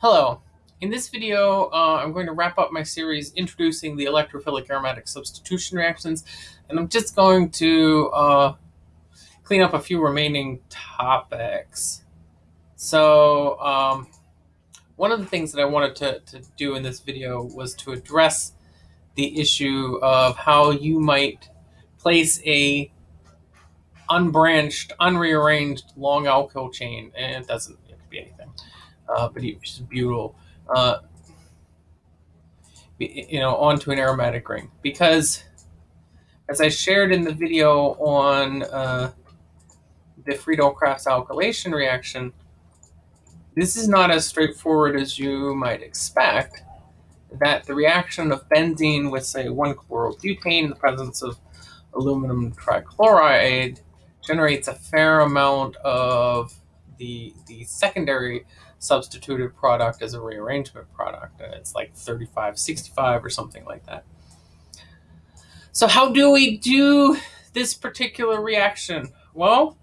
Hello. In this video, uh, I'm going to wrap up my series introducing the electrophilic aromatic substitution reactions, and I'm just going to uh, clean up a few remaining topics. So, um, one of the things that I wanted to, to do in this video was to address the issue of how you might place a unbranched, unrearranged long alkyl chain, and it doesn't it could be anything uh, but it's butyl, uh, you know, onto an aromatic ring. Because, as I shared in the video on uh, the Friedel-Crafts alkylation reaction, this is not as straightforward as you might expect. That the reaction of benzene with, say, 1-chlorobutane in the presence of aluminum trichloride generates a fair amount of the, the secondary substituted product as a rearrangement product. And it's like 35, 65 or something like that. So how do we do this particular reaction? Well,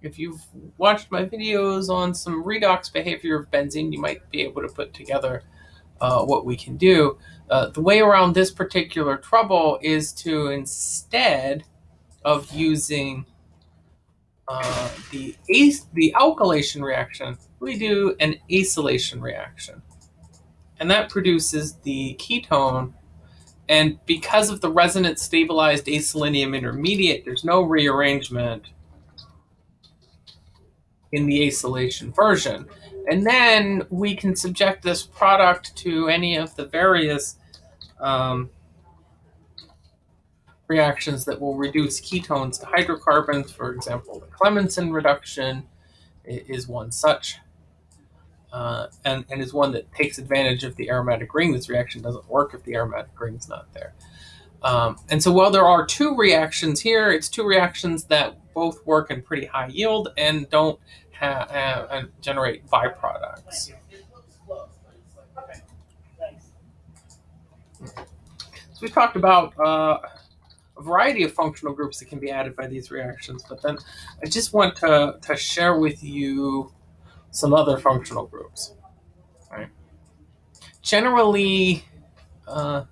if you've watched my videos on some redox behavior of benzene, you might be able to put together uh, what we can do. Uh, the way around this particular trouble is to instead of using uh, the the alkylation reaction, we do an acylation reaction. And that produces the ketone. And because of the resonance stabilized acyl intermediate, there's no rearrangement in the acylation version. And then we can subject this product to any of the various um, reactions that will reduce ketones to hydrocarbons. For example, the Clemmensen reduction is one such, uh, and, and is one that takes advantage of the aromatic ring. This reaction doesn't work if the aromatic ring is not there. Um, and so while there are two reactions here, it's two reactions that both work in pretty high yield and don't uh, generate byproducts. So we talked about uh, variety of functional groups that can be added by these reactions, but then I just want to, to share with you some other functional groups. Right? Generally, uh,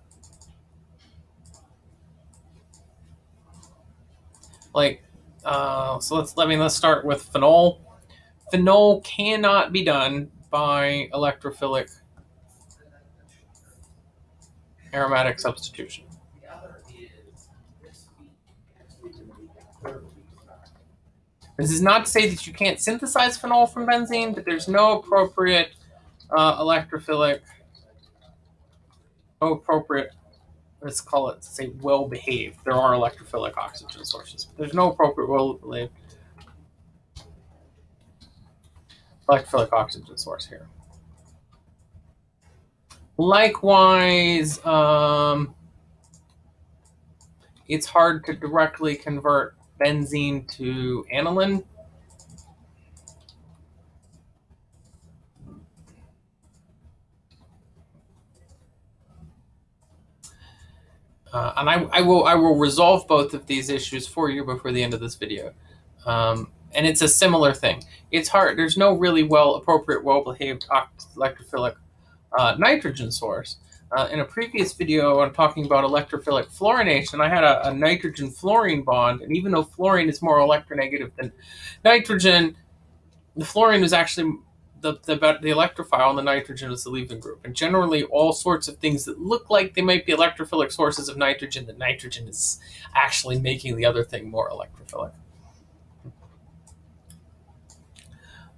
like, uh, so let's, let me, let's start with phenol. Phenol cannot be done by electrophilic aromatic substitution. This is not to say that you can't synthesize phenol from benzene, but there's no appropriate uh, electrophilic, no appropriate, let's call it, say, well-behaved. There are electrophilic oxygen sources, but there's no appropriate well-behaved electrophilic oxygen source here. Likewise, um, it's hard to directly convert benzene to aniline. Uh, and I, I, will I will resolve both of these issues for you before the end of this video. Um, and it's a similar thing. It's hard. There's no really well appropriate, well-behaved electrophilic uh, nitrogen source. Uh, in a previous video, I'm talking about electrophilic fluorination. I had a, a nitrogen fluorine bond, and even though fluorine is more electronegative than nitrogen, the fluorine is actually the, the, the electrophile and the nitrogen is the leaving group. And generally, all sorts of things that look like they might be electrophilic sources of nitrogen, the nitrogen is actually making the other thing more electrophilic.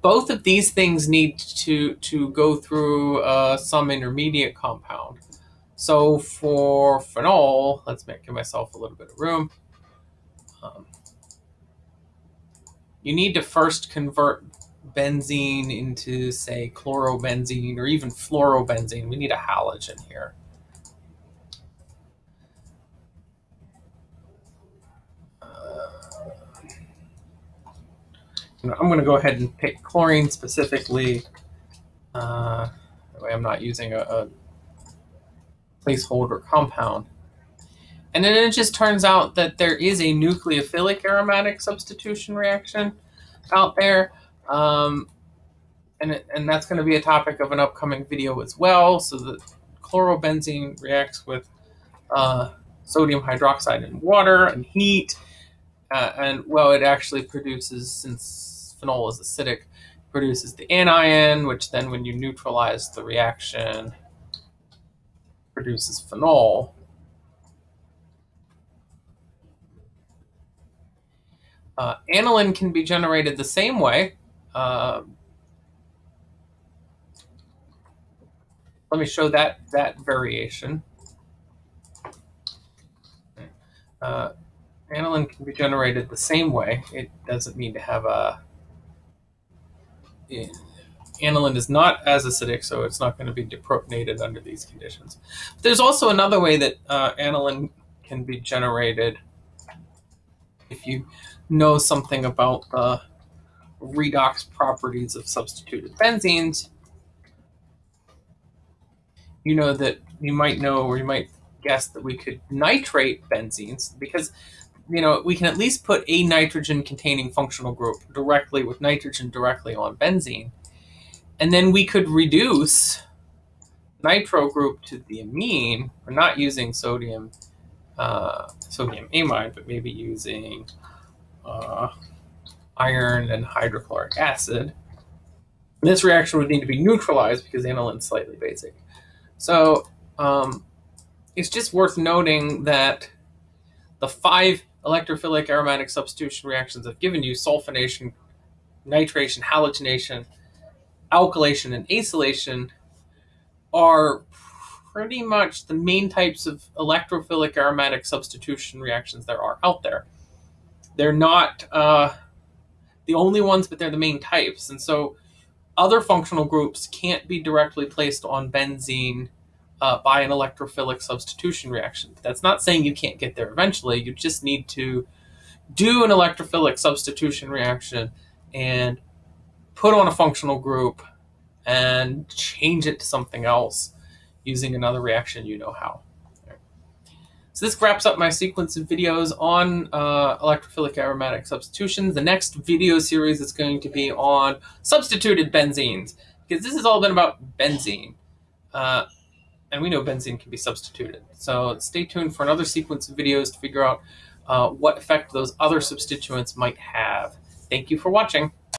Both of these things need to, to go through uh, some intermediate compound. So for phenol, let's make give myself a little bit of room. Um, you need to first convert benzene into, say, chlorobenzene or even fluorobenzene. We need a halogen here. I'm going to go ahead and pick chlorine specifically. Uh, that way I'm not using a, a placeholder compound. And then it just turns out that there is a nucleophilic aromatic substitution reaction out there. Um, and, it, and that's going to be a topic of an upcoming video as well. So the chlorobenzene reacts with uh, sodium hydroxide in water and heat. Uh, and well, it actually produces, since phenol is acidic, produces the anion, which then when you neutralize the reaction, produces phenol. Uh, aniline can be generated the same way. Uh, let me show that, that variation. Uh, aniline can be generated the same way. It doesn't need to have a... Aniline is not as acidic, so it's not going to be deprotonated under these conditions. But there's also another way that uh, aniline can be generated if you know something about the redox properties of substituted benzenes. You know that you might know or you might guess that we could nitrate benzenes because you know we can at least put a nitrogen containing functional group directly with nitrogen directly on benzene. And then we could reduce nitro group to the amine. We're not using sodium uh, sodium amide but maybe using uh, iron and hydrochloric acid. This reaction would need to be neutralized because aniline is slightly basic. So um, it's just worth noting that the five electrophilic aromatic substitution reactions I've given you, sulfonation, nitration, halogenation, alkylation, and acylation, are pretty much the main types of electrophilic aromatic substitution reactions there are out there. They're not uh, the only ones, but they're the main types. And so other functional groups can't be directly placed on benzene uh, by an electrophilic substitution reaction. That's not saying you can't get there eventually. You just need to do an electrophilic substitution reaction and put on a functional group and change it to something else using another reaction you know how. So this wraps up my sequence of videos on uh, electrophilic aromatic substitutions. The next video series is going to be on substituted benzenes because this has all been about benzene. Uh, and we know benzene can be substituted. So stay tuned for another sequence of videos to figure out uh, what effect those other substituents might have. Thank you for watching.